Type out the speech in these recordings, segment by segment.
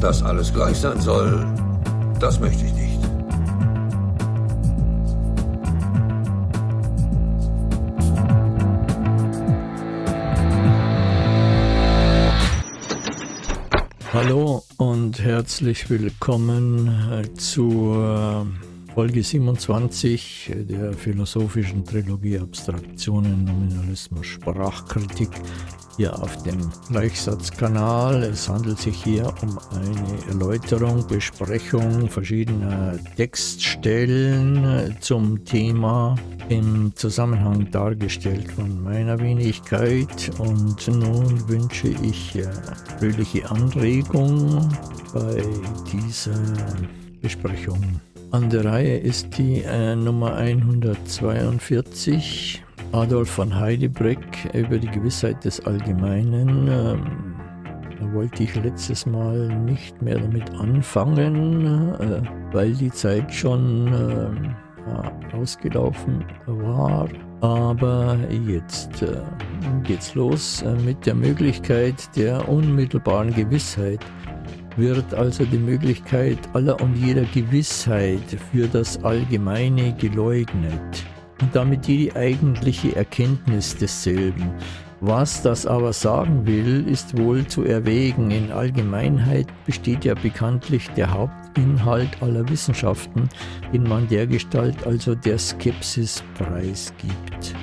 Dass alles gleich sein soll, das möchte ich nicht. Hallo und herzlich willkommen zur Folge 27 der philosophischen Trilogie Abstraktionen, Nominalismus, Sprachkritik hier auf dem Gleichsatzkanal. Es handelt sich hier um eine Erläuterung, Besprechung verschiedener Textstellen zum Thema im Zusammenhang dargestellt von meiner Wenigkeit. Und nun wünsche ich äh, fröhliche Anregung bei dieser Besprechung. An der Reihe ist die äh, Nummer 142, Adolf von Heidebreck über die Gewissheit des Allgemeinen. Ähm, da wollte ich letztes Mal nicht mehr damit anfangen, äh, weil die Zeit schon äh, ausgelaufen war. Aber jetzt äh, geht's los äh, mit der Möglichkeit der unmittelbaren Gewissheit wird also die Möglichkeit aller und jeder Gewissheit für das Allgemeine geleugnet und damit die eigentliche Erkenntnis desselben. Was das aber sagen will, ist wohl zu erwägen. In Allgemeinheit besteht ja bekanntlich der Hauptinhalt aller Wissenschaften, den man dergestalt also der Skepsis preisgibt.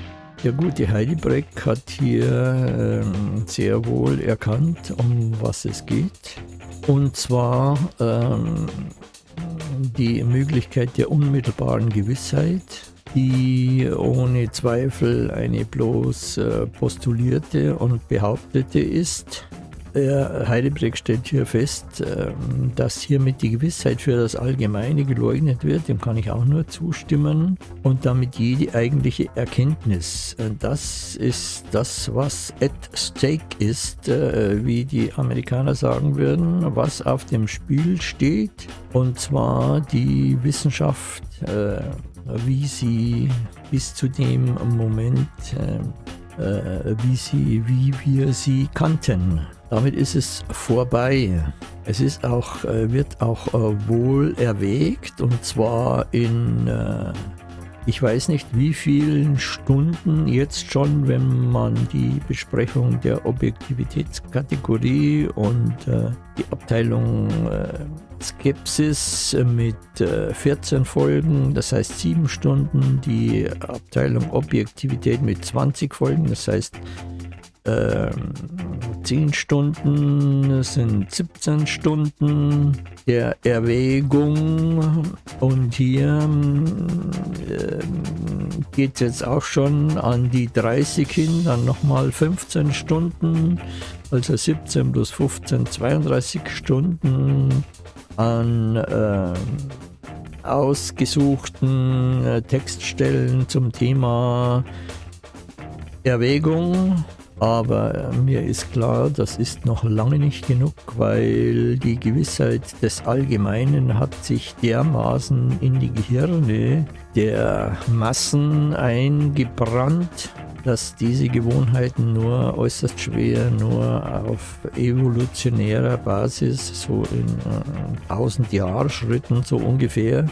Der gute Heidebreck hat hier ähm, sehr wohl erkannt, um was es geht. Und zwar ähm, die Möglichkeit der unmittelbaren Gewissheit, die ohne Zweifel eine bloß äh, postulierte und behauptete ist. Heidebreck stellt hier fest, ähm, dass hiermit die Gewissheit für das Allgemeine geleugnet wird, dem kann ich auch nur zustimmen, und damit jede eigentliche Erkenntnis. Das ist das, was at stake ist, äh, wie die Amerikaner sagen würden, was auf dem Spiel steht, und zwar die Wissenschaft, äh, wie sie bis zu dem Moment wie, sie, wie wir sie kannten. Damit ist es vorbei. Es ist auch, äh, wird auch äh, wohl erwägt und zwar in, äh, ich weiß nicht wie vielen Stunden jetzt schon, wenn man die Besprechung der Objektivitätskategorie und die Abteilung Skepsis mit 14 Folgen, das heißt 7 Stunden, die Abteilung Objektivität mit 20 Folgen, das heißt 10 ähm, Stunden sind 17 Stunden der Erwägung. Und hier äh, geht es jetzt auch schon an die 30 hin, dann nochmal 15 Stunden, also 17 plus 15, 32 Stunden an äh, ausgesuchten äh, Textstellen zum Thema Erwägung. Aber äh, mir ist klar, das ist noch lange nicht genug, weil die Gewissheit des Allgemeinen hat sich dermaßen in die Gehirne der Massen eingebrannt, dass diese Gewohnheiten nur äußerst schwer, nur auf evolutionärer Basis, so in äh, 1000 Jahrschritten so ungefähr,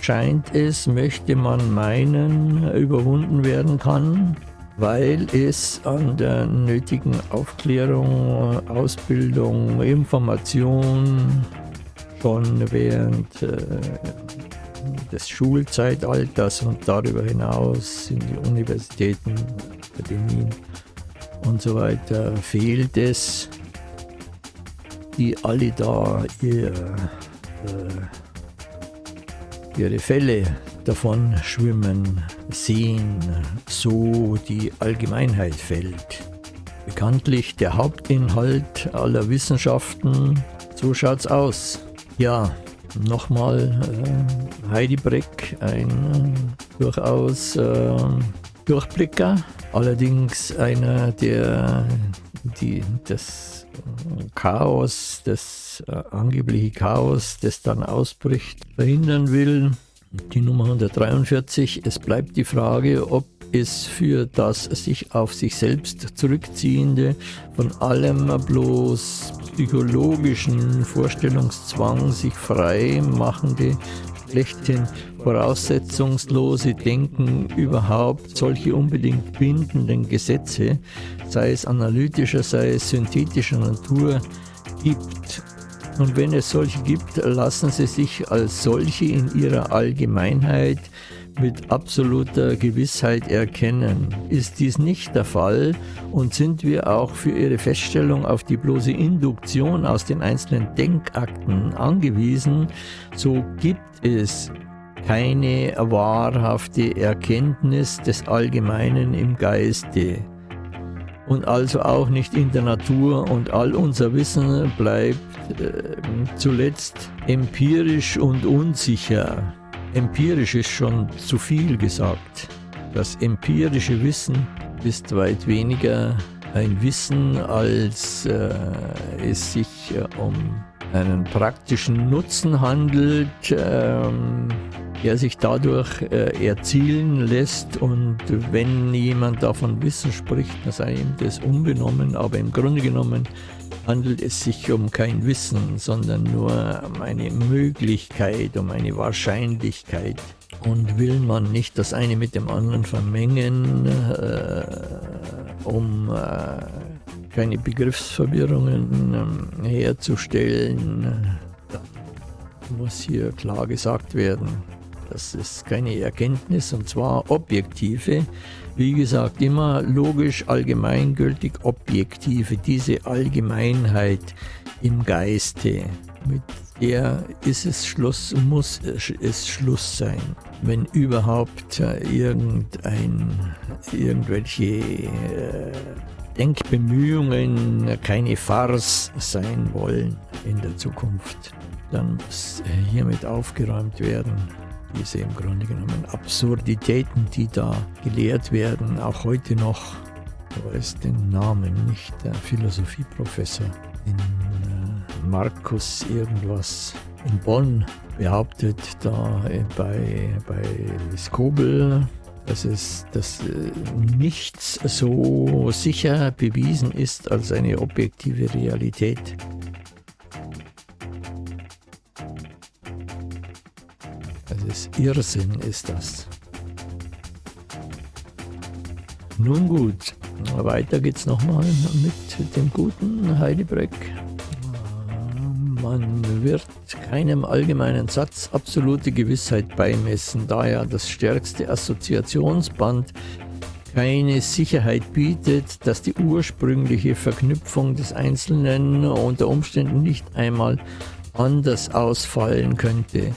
scheint es, möchte man meinen, überwunden werden kann weil es an der nötigen Aufklärung, Ausbildung, Information schon während äh, des Schulzeitalters und darüber hinaus in die Universitäten, Akademien und so weiter fehlt es, die alle da ihr, äh, ihre Fälle davon schwimmen sehen, so die Allgemeinheit fällt. Bekanntlich der Hauptinhalt aller Wissenschaften, so schaut's aus. Ja, nochmal äh, Heidi Breck, ein äh, durchaus äh, Durchblicker, allerdings einer, der die, das Chaos, das äh, angebliche Chaos, das dann ausbricht, verhindern will die Nummer 143. Es bleibt die Frage, ob ist für das sich auf sich selbst zurückziehende, von allem bloß psychologischen Vorstellungszwang sich frei machende, schlechthin voraussetzungslose Denken überhaupt solche unbedingt bindenden Gesetze, sei es analytischer, sei es synthetischer Natur, gibt. Und wenn es solche gibt, lassen sie sich als solche in ihrer Allgemeinheit mit absoluter Gewissheit erkennen. Ist dies nicht der Fall und sind wir auch für ihre Feststellung auf die bloße Induktion aus den einzelnen Denkakten angewiesen, so gibt es keine wahrhafte Erkenntnis des Allgemeinen im Geiste und also auch nicht in der Natur und all unser Wissen bleibt äh, zuletzt empirisch und unsicher. Empirisch ist schon zu viel gesagt. Das empirische Wissen ist weit weniger ein Wissen, als äh, es sich äh, um einen praktischen Nutzen handelt, ähm, der sich dadurch äh, erzielen lässt. Und wenn jemand davon Wissen spricht, dann sei ihm das unbenommen. Aber im Grunde genommen handelt es sich um kein Wissen, sondern nur um eine Möglichkeit, um eine Wahrscheinlichkeit. Und will man nicht das eine mit dem anderen vermengen, äh, um äh, keine Begriffsverwirrungen äh, herzustellen, dann muss hier klar gesagt werden, das ist keine Erkenntnis und zwar objektive, wie gesagt immer logisch, allgemeingültig, objektive, diese Allgemeinheit im Geiste, mit der ist es Schluss, muss es Schluss sein. Wenn überhaupt irgendein, irgendwelche äh, Denkbemühungen keine Farce sein wollen in der Zukunft, dann muss hiermit aufgeräumt werden diese im Grunde genommen Absurditäten, die da gelehrt werden, auch heute noch, ich weiß den Namen nicht, der Philosophieprofessor in äh, Markus irgendwas in Bonn behauptet, da äh, bei, bei Skobel, dass es dass äh, nichts so sicher bewiesen ist als eine objektive Realität. Das Irrsinn ist das. Nun gut, weiter geht's nochmal mit dem guten Heidelberg. Man wird keinem allgemeinen Satz absolute Gewissheit beimessen, da ja das stärkste Assoziationsband keine Sicherheit bietet, dass die ursprüngliche Verknüpfung des Einzelnen unter Umständen nicht einmal anders ausfallen könnte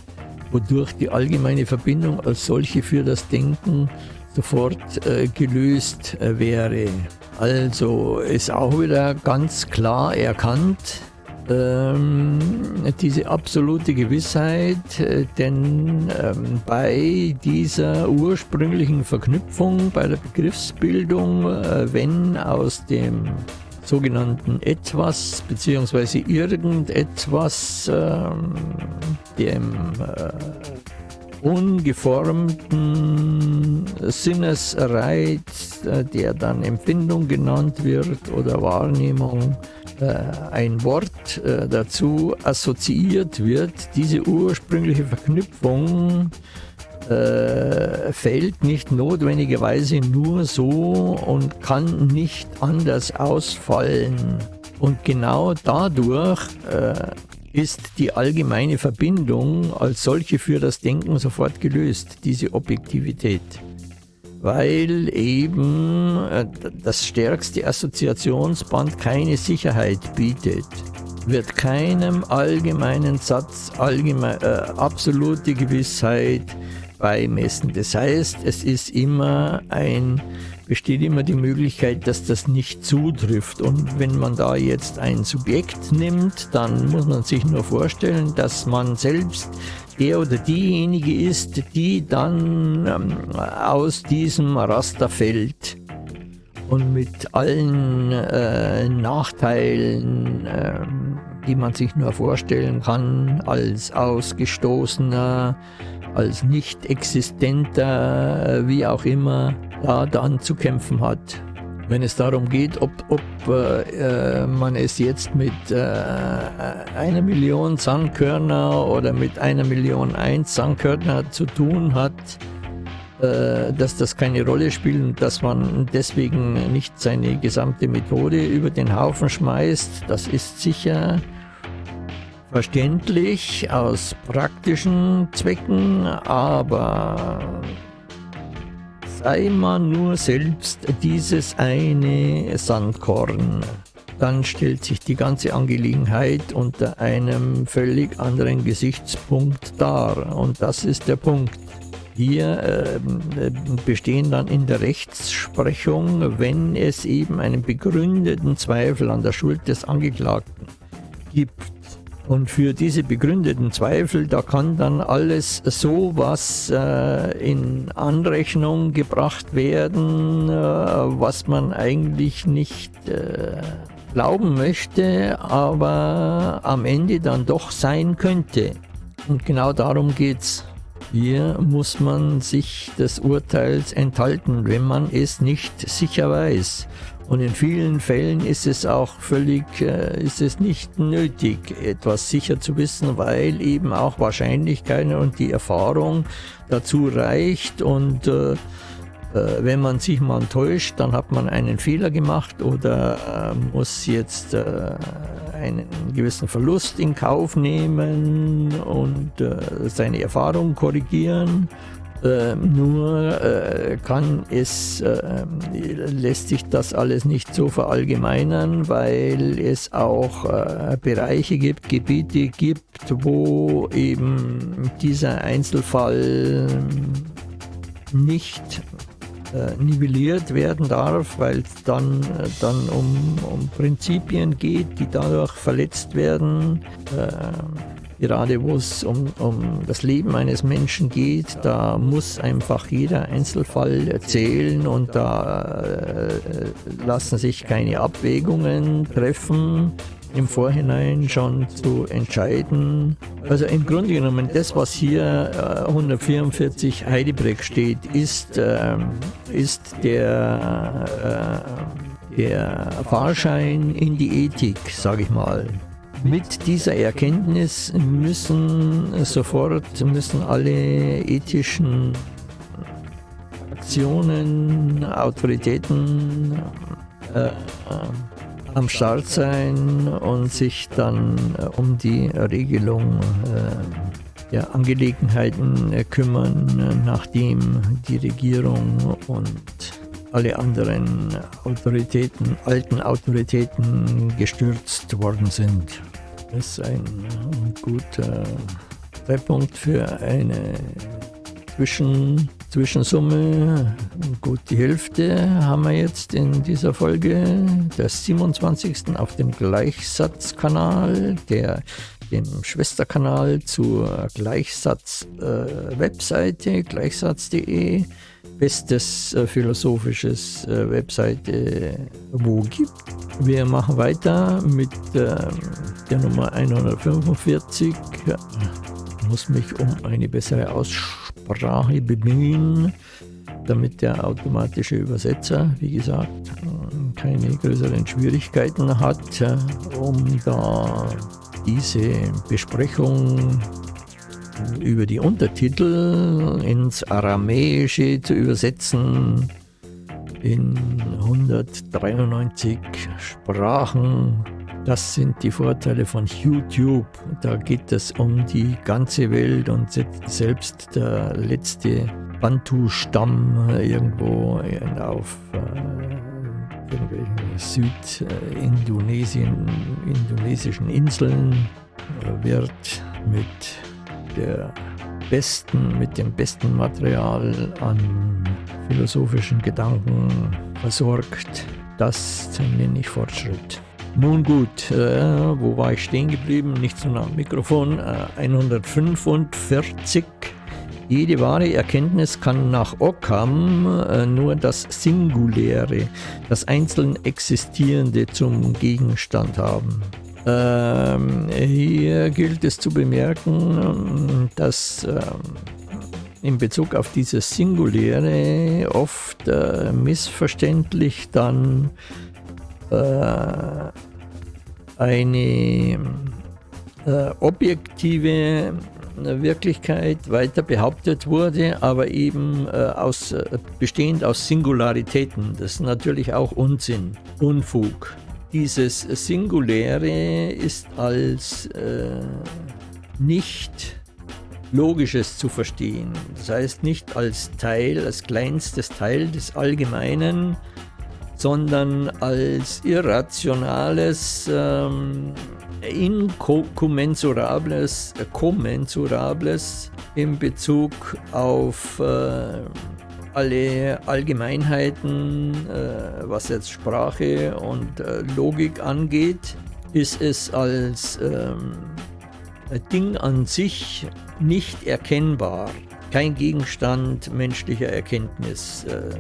wodurch die allgemeine Verbindung als solche für das Denken sofort äh, gelöst äh, wäre. Also ist auch wieder ganz klar erkannt, ähm, diese absolute Gewissheit, äh, denn ähm, bei dieser ursprünglichen Verknüpfung, bei der Begriffsbildung, äh, wenn aus dem sogenannten Etwas bzw. irgendetwas, äh, dem äh, ungeformten Sinnesreiz, äh, der dann Empfindung genannt wird oder Wahrnehmung, äh, ein Wort äh, dazu assoziiert wird, diese ursprüngliche Verknüpfung äh, fällt nicht notwendigerweise nur so und kann nicht anders ausfallen. Und genau dadurch äh, ist die allgemeine Verbindung als solche für das Denken sofort gelöst, diese Objektivität. Weil eben äh, das stärkste Assoziationsband keine Sicherheit bietet wird keinem allgemeinen Satz allgemein, äh, absolute Gewissheit beimessen. Das heißt, es ist immer ein, besteht immer die Möglichkeit, dass das nicht zutrifft. Und wenn man da jetzt ein Subjekt nimmt, dann muss man sich nur vorstellen, dass man selbst der oder diejenige ist, die dann ähm, aus diesem Raster fällt und mit allen äh, Nachteilen, äh, die man sich nur vorstellen kann, als Ausgestoßener, als nicht existenter, wie auch immer, da dann zu kämpfen hat. Wenn es darum geht, ob, ob äh, man es jetzt mit äh, einer Million Sandkörner oder mit einer Million eins Sandkörner zu tun hat, äh, dass das keine Rolle spielt und dass man deswegen nicht seine gesamte Methode über den Haufen schmeißt, das ist sicher verständlich aus praktischen Zwecken, aber sei man nur selbst dieses eine Sandkorn, dann stellt sich die ganze Angelegenheit unter einem völlig anderen Gesichtspunkt dar. Und das ist der Punkt. Hier äh, bestehen dann in der Rechtsprechung, wenn es eben einen begründeten Zweifel an der Schuld des Angeklagten gibt, und für diese begründeten Zweifel, da kann dann alles so was äh, in Anrechnung gebracht werden, äh, was man eigentlich nicht äh, glauben möchte, aber am Ende dann doch sein könnte. Und genau darum geht's. Hier muss man sich des Urteils enthalten, wenn man es nicht sicher weiß. Und in vielen Fällen ist es auch völlig, äh, ist es nicht nötig, etwas sicher zu wissen, weil eben auch Wahrscheinlichkeiten und die Erfahrung dazu reicht. Und äh, äh, wenn man sich mal täuscht, dann hat man einen Fehler gemacht oder muss jetzt einen gewissen Verlust in Kauf nehmen und seine Erfahrung korrigieren äh, nur äh, kann es, äh, lässt sich das alles nicht so verallgemeinern, weil es auch äh, Bereiche gibt, Gebiete gibt, wo eben dieser Einzelfall nicht äh, nivelliert werden darf, weil es dann, äh, dann um, um Prinzipien geht, die dadurch verletzt werden gerade wo es um, um das Leben eines Menschen geht, da muss einfach jeder Einzelfall erzählen und da äh, lassen sich keine Abwägungen treffen im Vorhinein schon zu entscheiden. Also im Grunde genommen, das, was hier äh, 144 Heidebreck steht, ist, äh, ist der, äh, der Fahrschein in die Ethik, sage ich mal. Mit dieser Erkenntnis müssen sofort müssen alle ethischen Aktionen, Autoritäten äh, äh, am Start sein und sich dann äh, um die Regelung äh, der Angelegenheiten kümmern, nachdem die Regierung und alle anderen Autoritäten, alten Autoritäten gestürzt worden sind. Ist ein guter Zeitpunkt für eine Zwischen, Zwischensumme. Gut die Hälfte haben wir jetzt in dieser Folge, der 27. auf dem Gleichsatzkanal, der dem Schwesterkanal zur Gleichsatz-Webseite, äh, gleichsatz.de bestes äh, philosophisches äh, Webseite wo gibt. Wir machen weiter mit äh, der Nummer 145. Ich muss mich um eine bessere Aussprache bemühen, damit der automatische Übersetzer, wie gesagt, äh, keine größeren Schwierigkeiten hat, äh, um da diese Besprechung über die Untertitel ins Aramäische zu übersetzen in 193 Sprachen. Das sind die Vorteile von YouTube. Da geht es um die ganze Welt und selbst der letzte Bantu-Stamm irgendwo auf äh, irgendwelchen Südindonesien, indonesischen Inseln wird mit der besten, mit dem besten Material an philosophischen Gedanken versorgt. Das nenne ich Fortschritt. Nun gut, äh, wo war ich stehen geblieben? Nicht so nah am Mikrofon. Äh, 145. Jede wahre Erkenntnis kann nach Occam äh, nur das Singuläre, das einzeln Existierende zum Gegenstand haben. Ähm, hier gilt es zu bemerken, dass ähm, in Bezug auf dieses Singuläre oft äh, missverständlich dann äh, eine äh, objektive Wirklichkeit weiter behauptet wurde, aber eben äh, aus, äh, bestehend aus Singularitäten. Das ist natürlich auch Unsinn, Unfug. Dieses Singuläre ist als äh, nicht Logisches zu verstehen. Das heißt nicht als Teil, als kleinstes Teil des Allgemeinen, sondern als irrationales, ähm, inkommensurables, äh, kommensurables in Bezug auf äh, alle Allgemeinheiten, äh, was jetzt Sprache und äh, Logik angeht, ist es als ähm, Ding an sich nicht erkennbar, kein Gegenstand menschlicher Erkenntnis. Äh,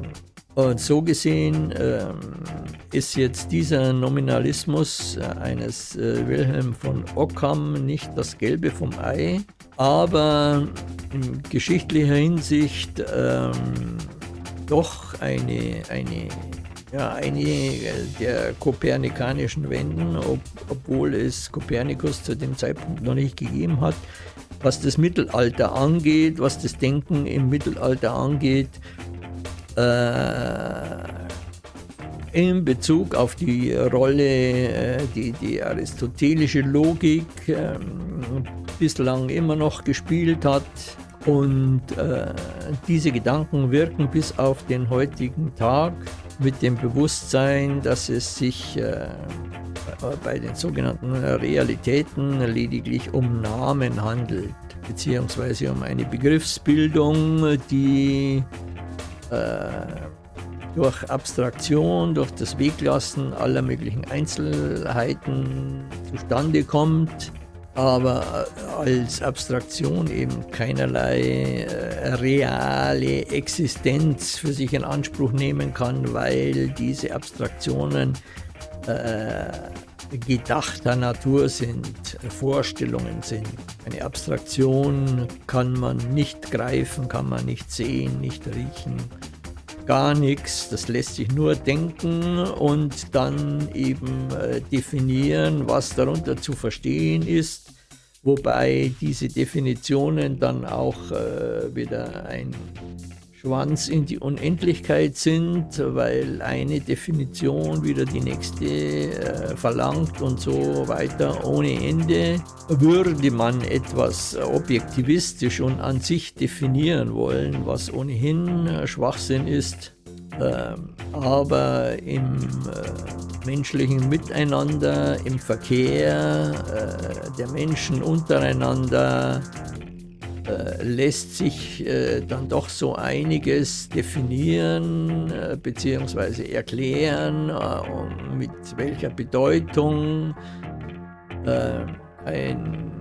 und so gesehen ähm, ist jetzt dieser Nominalismus äh, eines äh, Wilhelm von Ockham nicht das Gelbe vom Ei, aber in geschichtlicher Hinsicht ähm, doch eine, eine, ja, eine der kopernikanischen Wenden, ob, obwohl es Kopernikus zu dem Zeitpunkt noch nicht gegeben hat. Was das Mittelalter angeht, was das Denken im Mittelalter angeht, äh, in Bezug auf die Rolle, äh, die die aristotelische Logik äh, bislang immer noch gespielt hat. Und äh, diese Gedanken wirken bis auf den heutigen Tag mit dem Bewusstsein, dass es sich äh, bei den sogenannten Realitäten lediglich um Namen handelt, beziehungsweise um eine Begriffsbildung, die äh, durch Abstraktion, durch das Weglassen aller möglichen Einzelheiten zustande kommt, aber als Abstraktion eben keinerlei äh, reale Existenz für sich in Anspruch nehmen kann, weil diese Abstraktionen äh, gedachter Natur sind, Vorstellungen sind. Eine Abstraktion kann man nicht greifen, kann man nicht sehen, nicht riechen, gar nichts. Das lässt sich nur denken und dann eben äh, definieren, was darunter zu verstehen ist. Wobei diese Definitionen dann auch äh, wieder ein Schwanz in die Unendlichkeit sind, weil eine Definition wieder die nächste äh, verlangt und so weiter ohne Ende. Würde man etwas objektivistisch und an sich definieren wollen, was ohnehin äh, Schwachsinn ist, äh, aber im äh, menschlichen Miteinander, im Verkehr äh, der Menschen untereinander, äh, lässt sich äh, dann doch so einiges definieren äh, bzw. erklären, äh, mit welcher Bedeutung äh, ein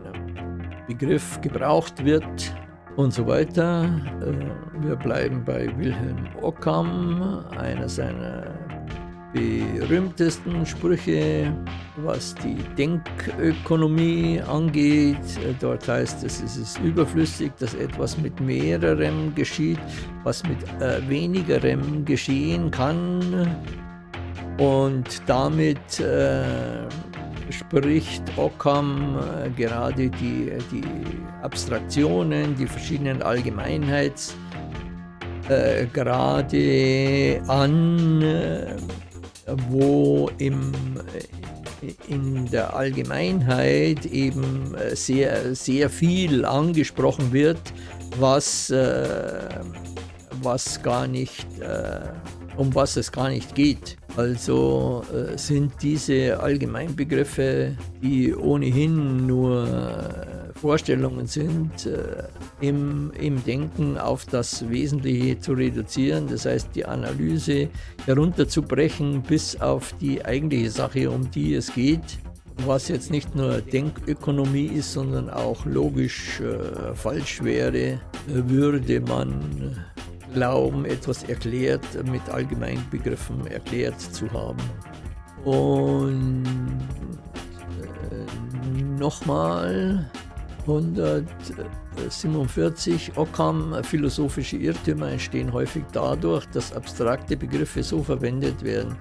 Begriff gebraucht wird und so weiter. Wir bleiben bei Wilhelm Ockham, einer seiner berühmtesten Sprüche, was die Denkökonomie angeht. Dort heißt es, es ist überflüssig, dass etwas mit mehrerem geschieht, was mit äh, wenigerem geschehen kann. Und damit äh, spricht Ockham äh, gerade die, die Abstraktionen, die verschiedenen Allgemeinheitsgrade äh, an äh, wo im, äh, in der Allgemeinheit eben äh, sehr, sehr viel angesprochen wird, was, äh, was gar nicht, um was es gar nicht geht. Also sind diese Allgemeinbegriffe, die ohnehin nur Vorstellungen sind, äh, im, im Denken auf das Wesentliche zu reduzieren. Das heißt, die Analyse herunterzubrechen bis auf die eigentliche Sache, um die es geht. Was jetzt nicht nur Denkökonomie ist, sondern auch logisch äh, falsch wäre, würde man glauben, etwas erklärt, mit allgemeinen Begriffen erklärt zu haben. Und nochmal 147 Occam, philosophische Irrtümer entstehen häufig dadurch, dass abstrakte Begriffe so verwendet werden,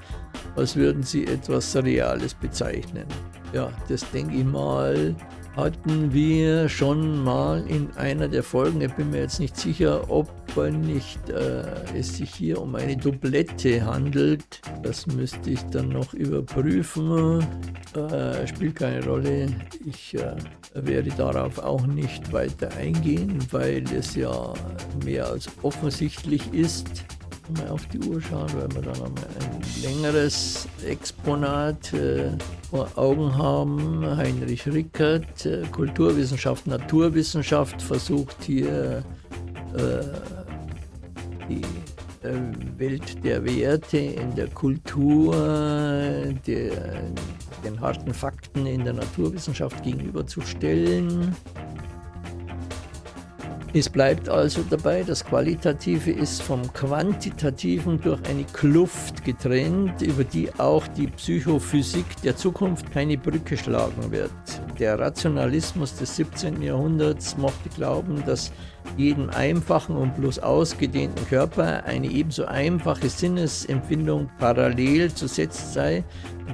als würden sie etwas Reales bezeichnen. Ja, das denke ich mal, hatten wir schon mal in einer der Folgen. Ich bin mir jetzt nicht sicher, ob nicht äh, es sich hier um eine Doublette handelt. Das müsste ich dann noch überprüfen. Äh, spielt keine Rolle. Ich äh, werde darauf auch nicht weiter eingehen, weil es ja mehr als offensichtlich ist mal auf die Uhr schauen, weil wir dann ein längeres Exponat äh, vor Augen haben. Heinrich Rickert, äh, Kulturwissenschaft, Naturwissenschaft, versucht hier äh, die äh, Welt der Werte in der Kultur, der, den harten Fakten in der Naturwissenschaft gegenüberzustellen. Es bleibt also dabei, das Qualitative ist vom Quantitativen durch eine Kluft getrennt, über die auch die Psychophysik der Zukunft keine Brücke schlagen wird. Der Rationalismus des 17. Jahrhunderts mochte glauben, dass jedem einfachen und bloß ausgedehnten Körper eine ebenso einfache Sinnesempfindung parallel zu setzen sei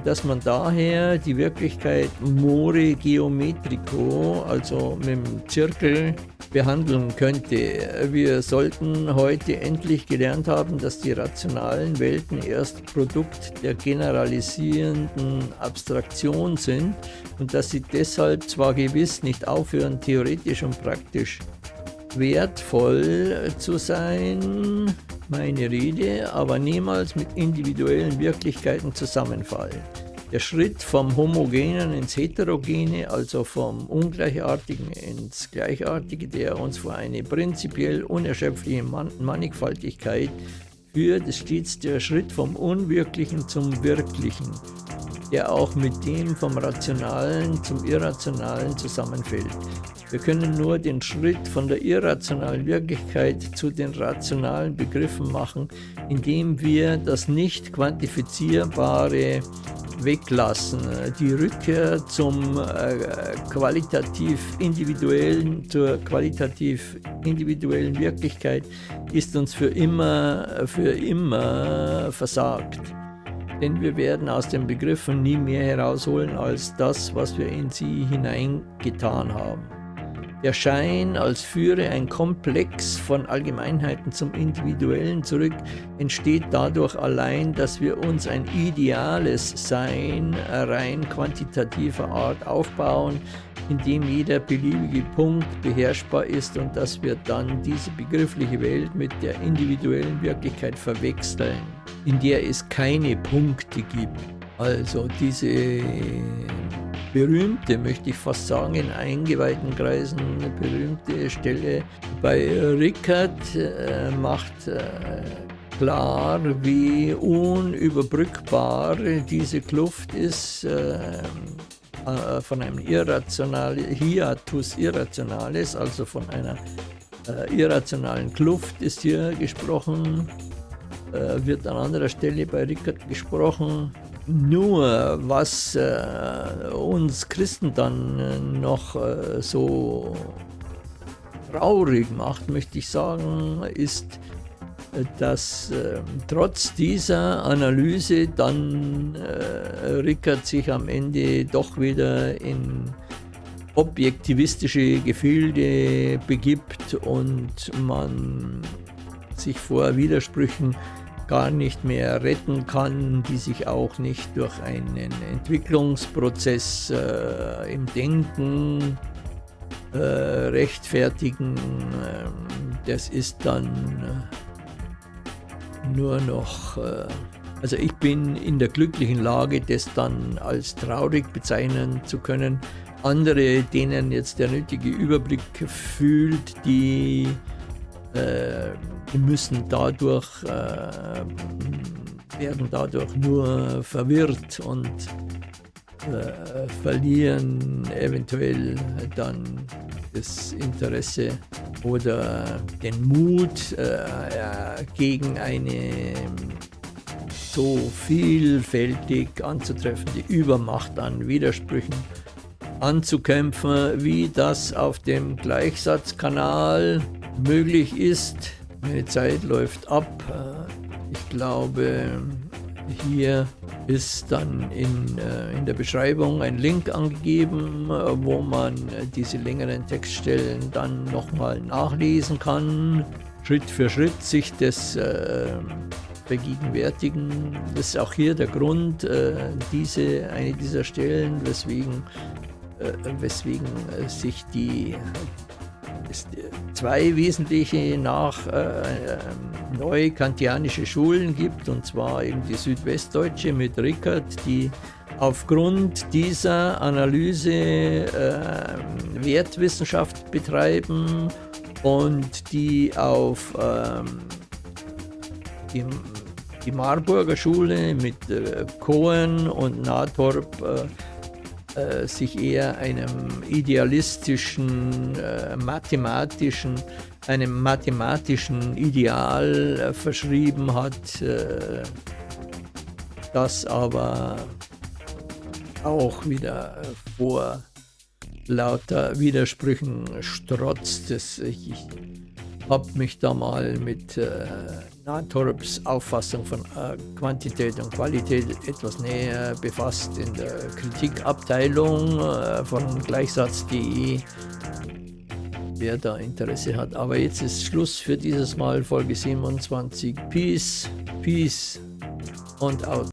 dass man daher die Wirklichkeit more geometrico, also mit dem Zirkel, behandeln könnte. Wir sollten heute endlich gelernt haben, dass die rationalen Welten erst Produkt der generalisierenden Abstraktion sind und dass sie deshalb zwar gewiss nicht aufhören, theoretisch und praktisch wertvoll zu sein, meine Rede, aber niemals mit individuellen Wirklichkeiten zusammenfallen. Der Schritt vom Homogenen ins Heterogene, also vom Ungleichartigen ins Gleichartige, der uns vor eine prinzipiell unerschöpfliche Mannigfaltigkeit führt, ist stets der Schritt vom Unwirklichen zum Wirklichen, der auch mit dem vom Rationalen zum Irrationalen zusammenfällt. Wir können nur den Schritt von der irrationalen Wirklichkeit zu den rationalen Begriffen machen, indem wir das nicht quantifizierbare weglassen. Die Rückkehr zum äh, qualitativ individuellen, zur qualitativ individuellen Wirklichkeit ist uns für immer, für immer versagt. Denn wir werden aus den Begriffen nie mehr herausholen als das, was wir in sie hineingetan haben. Der Schein, als führe ein Komplex von Allgemeinheiten zum Individuellen zurück, entsteht dadurch allein, dass wir uns ein ideales Sein rein quantitativer Art aufbauen, in dem jeder beliebige Punkt beherrschbar ist und dass wir dann diese begriffliche Welt mit der individuellen Wirklichkeit verwechseln, in der es keine Punkte gibt. Also diese berühmte, möchte ich fast sagen, in eingeweihten Kreisen eine berühmte Stelle. Bei Rickert äh, macht äh, klar, wie unüberbrückbar diese Kluft ist äh, äh von einem irrationalen Hiatus Irrationales, also von einer äh, irrationalen Kluft ist hier gesprochen, äh, wird an anderer Stelle bei Rickert gesprochen nur was äh, uns Christen dann äh, noch äh, so traurig macht, möchte ich sagen, ist, äh, dass äh, trotz dieser Analyse dann äh, Rickert sich am Ende doch wieder in objektivistische Gefilde begibt und man sich vor Widersprüchen gar nicht mehr retten kann, die sich auch nicht durch einen Entwicklungsprozess äh, im Denken äh, rechtfertigen. Ähm, das ist dann äh, nur noch, äh, also ich bin in der glücklichen Lage, das dann als traurig bezeichnen zu können. Andere, denen jetzt der nötige Überblick fühlt, die äh, müssen dadurch, äh, werden dadurch nur verwirrt und äh, verlieren eventuell dann das Interesse oder den Mut äh, gegen eine so vielfältig anzutreffende Übermacht an Widersprüchen anzukämpfen, wie das auf dem Gleichsatzkanal möglich ist. Meine Zeit läuft ab. Ich glaube, hier ist dann in, äh, in der Beschreibung ein Link angegeben, wo man diese längeren Textstellen dann nochmal nachlesen kann, Schritt für Schritt sich das äh, vergegenwärtigen. Das ist auch hier der Grund, äh, diese, eine dieser Stellen, weswegen, äh, weswegen äh, sich die zwei wesentliche nach äh, ähm, neu kantianische Schulen gibt, und zwar eben die südwestdeutsche mit Rickert, die aufgrund dieser Analyse äh, Wertwissenschaft betreiben und die auf ähm, die, die Marburger Schule mit äh, Cohen und Nathorp äh, äh, sich eher einem idealistischen, äh, mathematischen, einem mathematischen Ideal äh, verschrieben hat, äh, das aber auch wieder vor lauter Widersprüchen strotzt. Das, ich, habe mich da mal mit Nathorps Auffassung von äh, Quantität und Qualität etwas näher befasst in der Kritikabteilung äh, von Gleichsatz.de, wer da Interesse hat. Aber jetzt ist Schluss für dieses Mal, Folge 27. Peace, Peace und out.